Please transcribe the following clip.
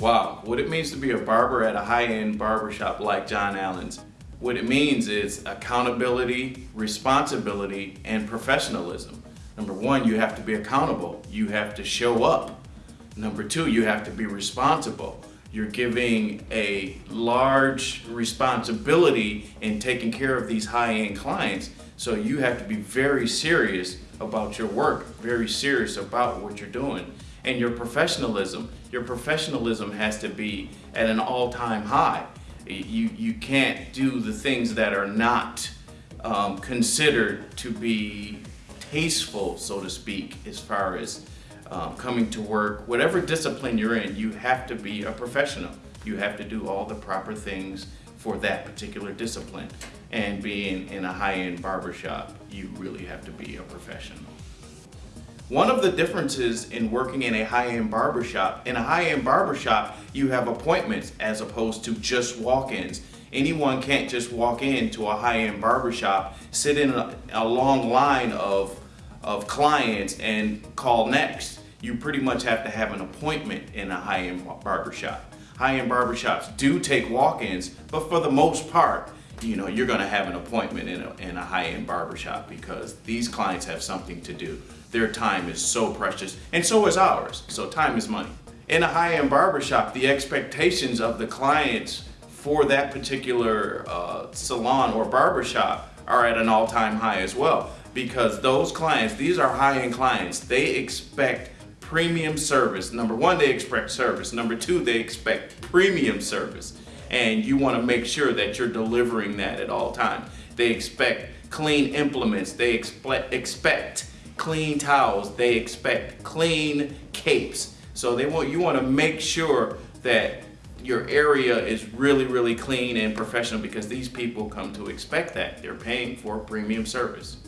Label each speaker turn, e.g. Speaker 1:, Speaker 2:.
Speaker 1: Wow, what it means to be a barber at a high-end barbershop like John Allan's, what it means is accountability, responsibility, and professionalism. Number one, you have to be accountable. You have to show up. Number two, you have to be responsible. You're giving a large responsibility in taking care of these high-end clients. So you have to be very serious about your work, very serious about what you're doing. And your professionalism, your professionalism has to be at an all-time high. You, you can't do the things that are not um, considered to be tasteful, so to speak, as far as um, coming to work. Whatever discipline you're in, you have to be a professional. You have to do all the proper things for that particular discipline. And being in a high-end barbershop, you really have to be a professional. One of the differences in working in a high-end barbershop, in a high-end barbershop, you have appointments as opposed to just walk-ins. Anyone can't just walk into a high-end barbershop, sit in a, a, long line of, of clients and call next. You pretty much have to have an appointment in a high-end barbershop. High-end barbershops do take walk-ins, but for the most part, you know, you're gonna have an appointment in a, in a high-end barbershop because these clients have something to do. Their time is so precious, and so is ours. So time is money. In a high-end barbershop, the expectations of the clients for that particular uh, salon or barbershop are at an all-time high as well. Because those clients, these are high-end clients, they expect premium service. Number one, they expect service. Number two, they expect premium service and you want to make sure that you're delivering that at all times. They expect clean implements, they expect, expect clean towels, they expect clean capes. So they want you want to make sure that your area is really, really clean and professional because these people come to expect that. They're paying for premium service.